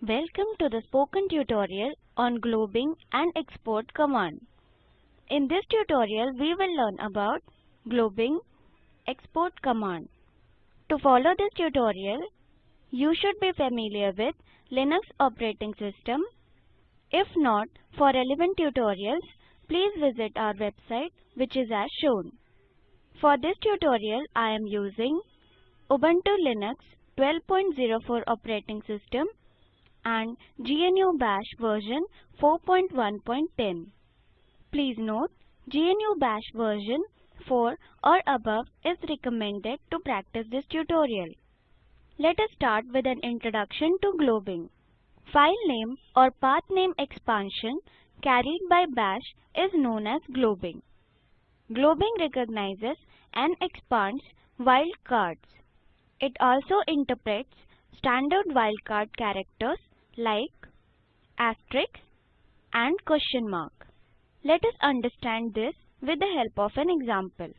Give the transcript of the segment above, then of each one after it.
Welcome to the spoken tutorial on globbing and export command. In this tutorial we will learn about globbing export command. To follow this tutorial, you should be familiar with Linux operating system. If not, for relevant tutorials, please visit our website which is as shown. For this tutorial, I am using Ubuntu Linux 12.04 operating system and GNU Bash version 4.1.10. Please note, GNU Bash version 4 or above is recommended to practice this tutorial. Let us start with an introduction to globbing. File name or path name expansion carried by bash is known as globbing. Globbing recognizes and expands wildcards. It also interprets standard wildcard characters like asterisk and question mark. Let us understand this with the help of an example.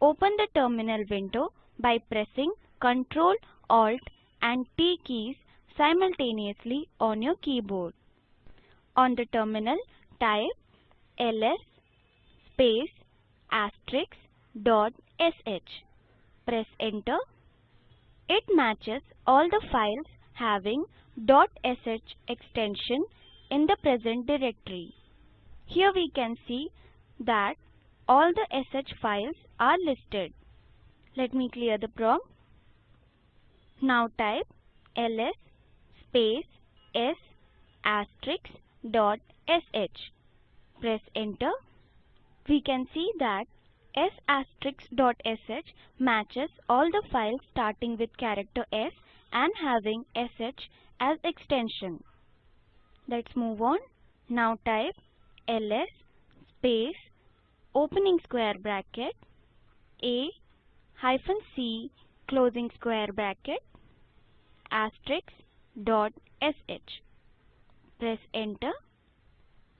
Open the terminal window by pressing Ctrl, Alt and T keys simultaneously on your keyboard. On the terminal, type ls space asterisk dot sh. Press enter. It matches all the files having .sh extension in the present directory. Here we can see that all the sh files are listed. Let me clear the prompt. Now type ls space s asterisk dot sh. Press enter. We can see that s asterisk dot sh matches all the files starting with character s and having sh as extension. Let's move on. Now type ls space opening square bracket a hyphen c closing square bracket asterisk dot sh. Press enter.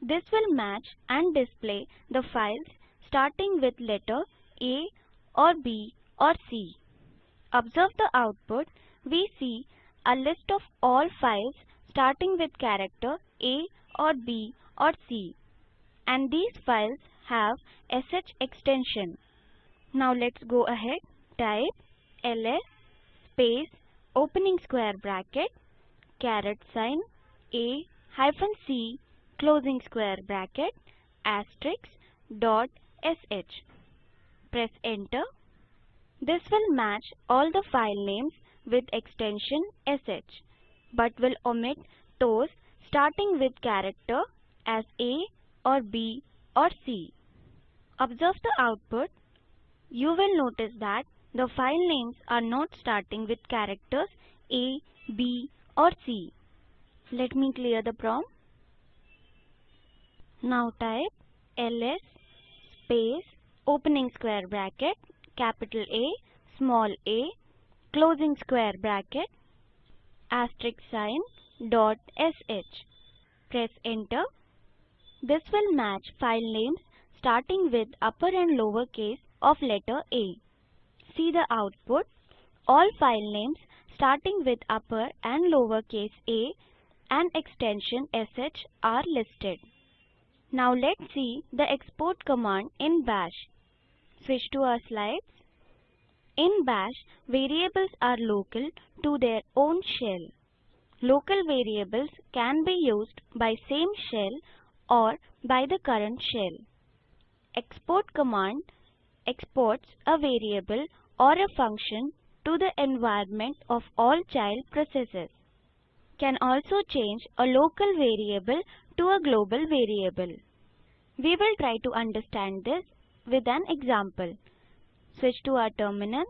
This will match and display the files starting with letter A or B or C. Observe the output. We see a list of all files starting with character A or B or C. And these files have sh extension. Now let's go ahead. Type ls space opening square bracket caret sign a hyphen c closing square bracket asterisk dot sh. Press enter. This will match all the file names with extension sh but will omit those starting with character as a or b or c. Observe the output. You will notice that the file names are not starting with characters a, b or c. Let me clear the prompt. Now type ls space opening square bracket capital A small a closing square bracket asterisk sign dot sh. Press enter. This will match file names starting with upper and lower case of letter A. See the output. All file names starting with upper and lower case a and extension sh are listed. Now let's see the export command in bash. Switch to our slides. In bash, variables are local to their own shell. Local variables can be used by same shell or by the current shell. Export command exports a variable or a function to the environment of all child processes. Can also change a local variable to a global variable. We will try to understand this with an example. Switch to our terminal.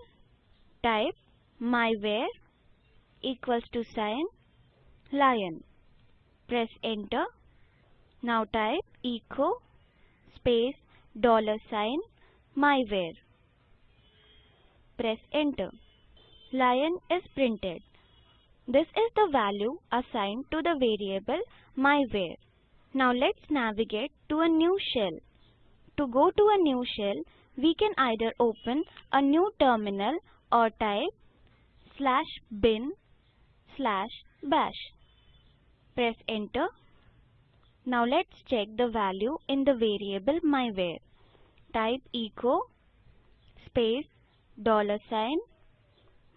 Type myvar equals to sign lion. Press enter. Now type echo space dollar sign myvar. Press enter. Lion is printed. This is the value assigned to the variable myvar. Now let's navigate to a new shell. To go to a new shell, we can either open a new terminal or type slash bin slash bash. Press enter. Now let's check the value in the variable myvar. Type echo space dollar sign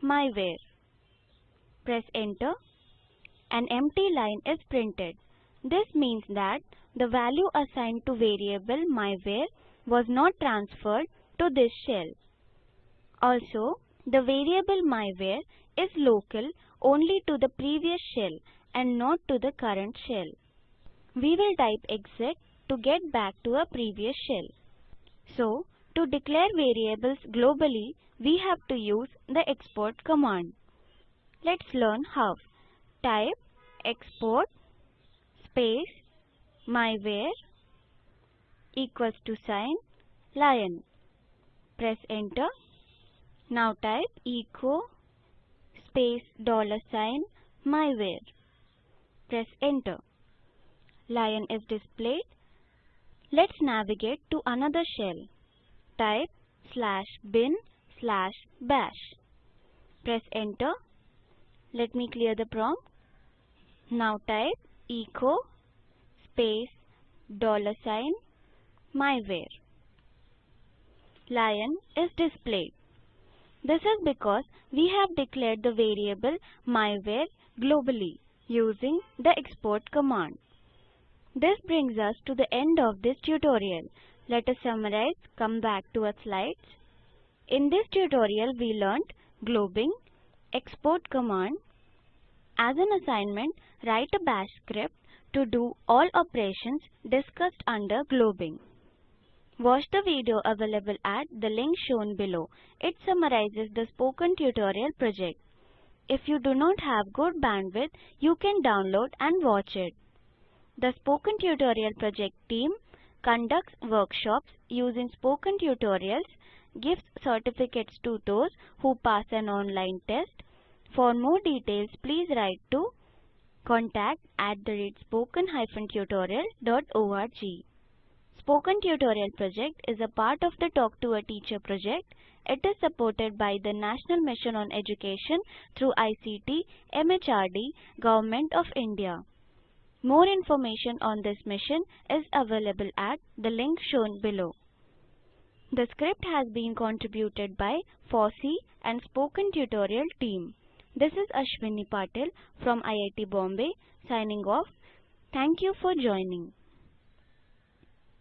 myvar. Press enter. An empty line is printed. This means that the value assigned to variable myvar was not transferred to this shell. Also, the variable myvar is local only to the previous shell and not to the current shell. We will type exit to get back to a previous shell. So, to declare variables globally, we have to use the export command. Let's learn how. Type export space myvar equals to sign lion. Press enter. Now type echo space dollar sign myvar. Press enter. Lion is displayed. Let's navigate to another shell. Type slash bin slash bash. Press enter. Let me clear the prompt. Now type echo space dollar sign myvar. Lion is displayed. This is because we have declared the variable myvar globally using the export command. This brings us to the end of this tutorial. Let us summarize, come back to our slides. In this tutorial we learnt globbing, export command. As an assignment, write a bash script to do all operations discussed under globbing. Watch the video available at the link shown below. It summarizes the spoken tutorial project. If you do not have good bandwidth, you can download and watch it. The Spoken Tutorial project team conducts workshops using spoken tutorials, gives certificates to those who pass an online test. For more details, please write to contact at the spoken-tutorial.org. Spoken Tutorial project is a part of the Talk to a Teacher project. It is supported by the National Mission on Education through ICT, MHRD, Government of India. More information on this mission is available at the link shown below. The script has been contributed by FOSSEE and Spoken Tutorial team. This is Ashwini Patil from IIT Bombay signing off. Thank you for joining.